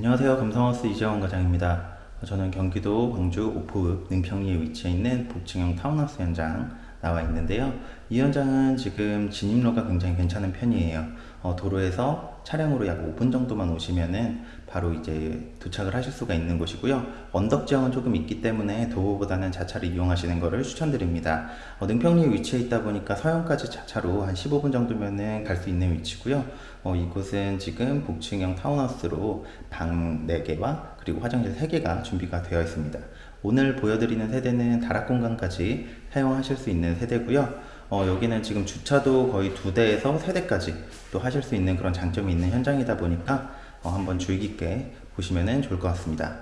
안녕하세요. 감성하우스 이재원 과장입니다. 저는 경기도 광주 오포읍 능평리에 위치해 있는 복층형 타운하우스 현장 나와 있는데요. 이 현장은 지금 진입로가 굉장히 괜찮은 편이에요. 어, 도로에서 차량으로 약 5분 정도만 오시면은 바로 이제 도착을 하실 수가 있는 곳이고요. 언덕 지형은 조금 있기 때문에 도보보다는 자차를 이용하시는 것을 추천드립니다. 어, 능평리에 위치해 있다 보니까 서현까지 자차로 한 15분 정도면은 갈 수 있는 위치고요. 어, 이곳은 지금 복층형 타운하우스로 방 4개와 그리고 화장실 3개가 준비가 되어 있습니다. 오늘 보여드리는 세대는 다락 공간까지 사용하실 수 있는 세대고요. 어, 여기는 지금 주차도 거의 두 대에서 세 대까지 또 하실 수 있는 그런 장점이 있는 현장이다 보니까 어, 한번 주의 깊게 보시면 좋을 것 같습니다.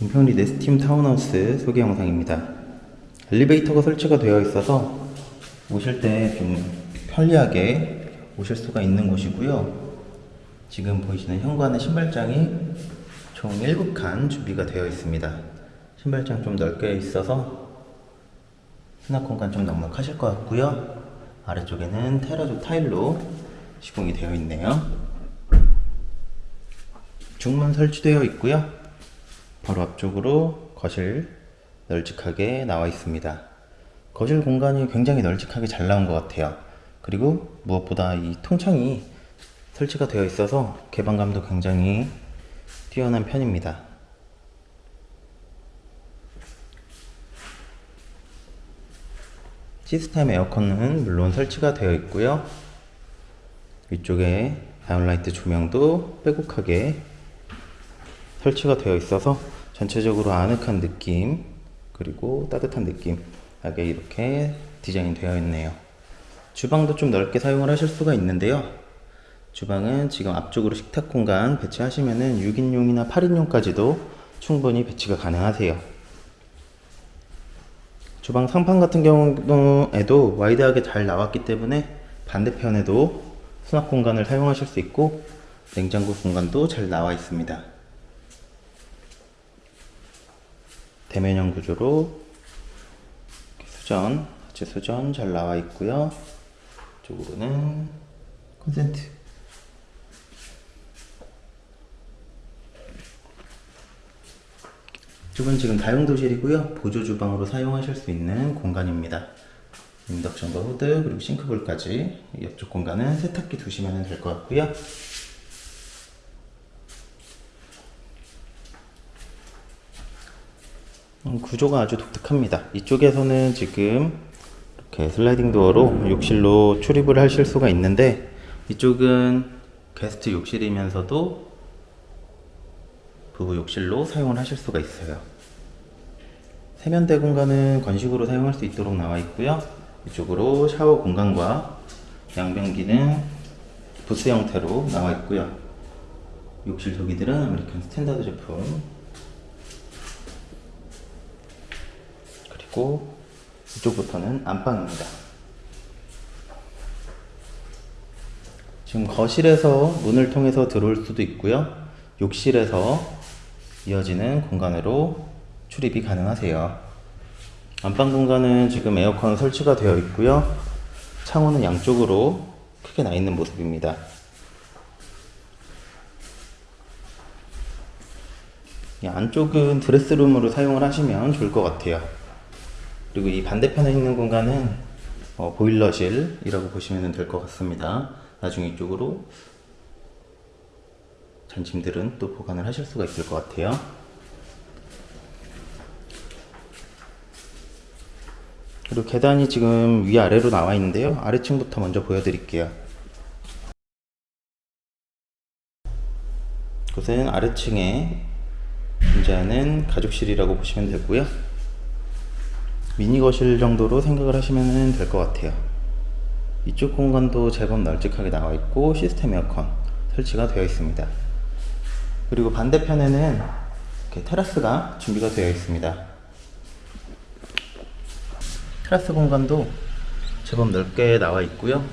은평리 네스팀 타운하우스 소개 영상입니다. 엘리베이터가 설치가 되어 있어서 오실 때 좀 편리하게 오실 수가 있는 곳이고요. 지금 보이시는 현관의 신발장이 총 7칸 준비가 되어 있습니다. 신발장 좀 넓게 있어서 수납 공간 좀 넉넉하실 것 같고요. 아래쪽에는 테라조 타일로 시공이 되어 있네요. 중문 설치되어 있고요. 바로 앞쪽으로 거실 널찍하게 나와 있습니다. 거실 공간이 굉장히 널찍하게 잘 나온 것 같아요. 그리고 무엇보다 이 통창이 설치가 되어 있어서 개방감도 굉장히 뛰어난 편입니다. 시스템 에어컨은 물론 설치가 되어 있고요. 위쪽에 downlight 조명도 빼곡하게 설치가 되어 있어서 전체적으로 아늑한 느낌 그리고 따뜻한 느낌 하게 이렇게 디자인 되어 있네요. 주방도 좀 넓게 사용을 하실 수가 있는데요. 주방은 지금 앞쪽으로 식탁 공간 배치하시면 은 6인용이나 8인용까지도 충분히 배치가 가능하세요. 주방 상판 같은 경우에도 wide하게 잘 나왔기 때문에 반대편에도 수납 공간을 사용하실 수 있고 냉장고 공간도 잘 나와 있습니다. 대면형 구조로 수전, 하체 수전 잘 나와 있고요. 이쪽으로는 콘센트. 이쪽은 지금 다용도실이고요. 보조 주방으로 사용하실 수 있는 공간입니다. 인덕션과 후드 그리고 싱크볼까지 옆쪽 공간은 세탁기 두시면 될 것 같고요. 구조가 아주 독특합니다. 이쪽에서는 지금 이렇게 슬라이딩 도어로 욕실로 출입을 하실 수가 있는데 이쪽은 게스트 욕실이면서도 부부 욕실로 사용을 하실 수가 있어요. 세면대 공간은 건식으로 사용할 수 있도록 나와 있고요. 이쪽으로 샤워 공간과 양변기는 부스 형태로 나와 있고요. 욕실 도기들은 아메리칸 스탠다드 제품 있고 이쪽부터는 안방입니다. 지금 거실에서 문을 통해서 들어올 수도 있고요. 욕실에서 이어지는 공간으로 출입이 가능하세요. 안방 공간은 지금 에어컨 설치가 되어 있고요. 창호는 양쪽으로 크게 나 있는 모습입니다. 이 안쪽은 드레스룸으로 사용을 하시면 좋을 것 같아요. 그리고 이 반대편에 있는 공간은 어, 보일러실이라고 보시면 될 것 같습니다. 나중에 이쪽으로 전침들은 또 보관을 하실 수가 있을 것 같아요. 그리고 계단이 지금 위아래로 나와 있는데요. 아래층부터 먼저 보여드릴게요. 이곳은 아래층에 존재하는 가족실이라고 보시면 되고요. 미니 거실 정도로 생각을 하시면 될 것 같아요. 이쪽 공간도 제법 널찍하게 나와 있고 시스템 에어컨 설치가 되어 있습니다. 그리고 반대편에는 테라스가 준비가 되어 있습니다. 테라스 공간도 제법 넓게 나와 있고요.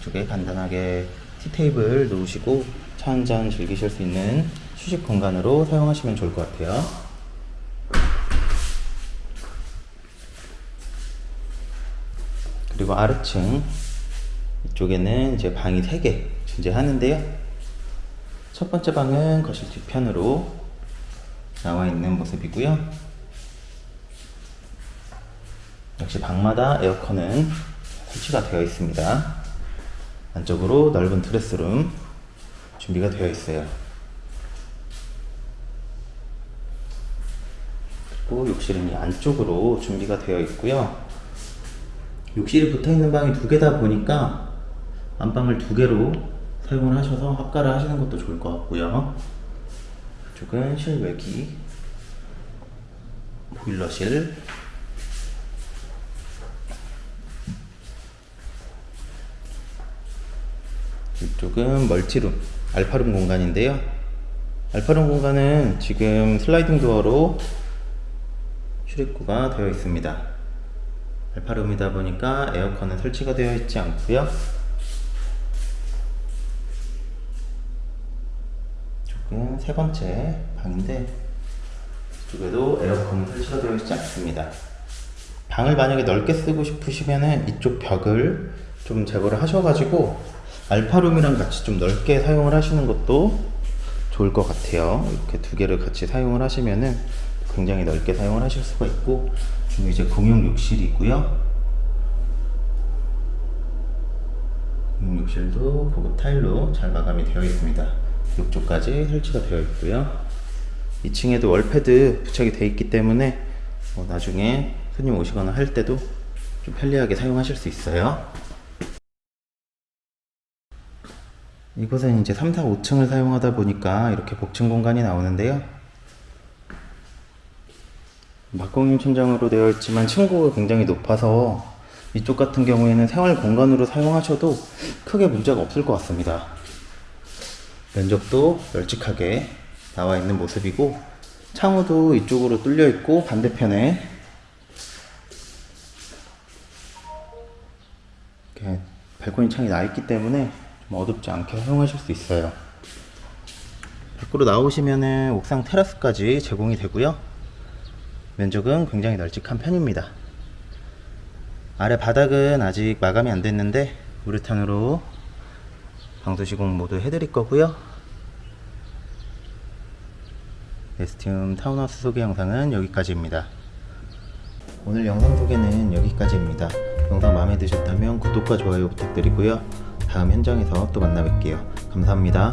이쪽에 간단하게 티테이블 놓으시고 차 한잔 즐기실 수 있는 휴식 공간으로 사용하시면 좋을 것 같아요. 그리고 아래층 이쪽에는 이제 방이 3개 존재하는데요. 첫 번째 방은 거실 뒤편으로 나와 있는 모습이고요. 역시 방마다 에어컨은 설치가 되어 있습니다. 안쪽으로 넓은 드레스룸 준비가 되어 있어요. 그리고 욕실은 이 안쪽으로 준비가 되어 있고요. 욕실이 붙어 있는 방이 두 개다 보니까 안방을 두 개로 사용을 하셔서 합가를 하시는 것도 좋을 것 같고요. 이쪽은 실외기, 보일러실, 이쪽은 멀티룸, 알파룸 공간인데요. 알파룸 공간은 지금 슬라이딩 도어로 출입구가 되어 있습니다. 알파룸이다 보니까 에어컨은 설치가 되어 있지 않고요. 이쪽은 세 번째 방인데 이쪽에도 에어컨이 설치가 되어 있지 않습니다. 방을 만약에 넓게 쓰고 싶으시면은 이쪽 벽을 좀 제거를 하셔가지고 알파룸이랑 같이 좀 넓게 사용을 하시는 것도 좋을 것 같아요. 이렇게 두 개를 같이 사용을 하시면은 굉장히 넓게 사용을 하실 수가 있고 지금 이제 공용 욕실이 있고요. 공용 욕실도 고급 타일로 잘 마감이 되어 있습니다. 욕조까지 설치가 되어 있고요. 2층에도 월패드 부착이 되어 있기 때문에 뭐 나중에 손님 오시거나 할 때도 좀 편리하게 사용하실 수 있어요. 이곳은 이제 3, 4, 5층을 사용하다 보니까 이렇게 복층 공간이 나오는데요. 막공용 천장으로 되어 있지만 층고가 굉장히 높아서 이쪽 같은 경우에는 생활 공간으로 사용하셔도 크게 문제가 없을 것 같습니다. 면적도 널찍하게 나와 있는 모습이고 창호도 이쪽으로 뚫려 있고 반대편에 이렇게 발코니 창이 나 있기 때문에 좀 어둡지 않게 사용하실 수 있어요. 밖으로 나오시면은 옥상 테라스까지 제공이 되고요. 면적은 굉장히 널찍한 편입니다. 아래 바닥은 아직 마감이 안 됐는데 우레탄으로 방수 시공 모두 해드릴 거고요. 에스티움 타운하우스 소개 영상은 여기까지입니다. 오늘 영상 소개는 여기까지입니다. 영상 마음에 드셨다면 구독과 좋아요 부탁드리고요. 다음 현장에서 또 만나 뵐게요. 감사합니다.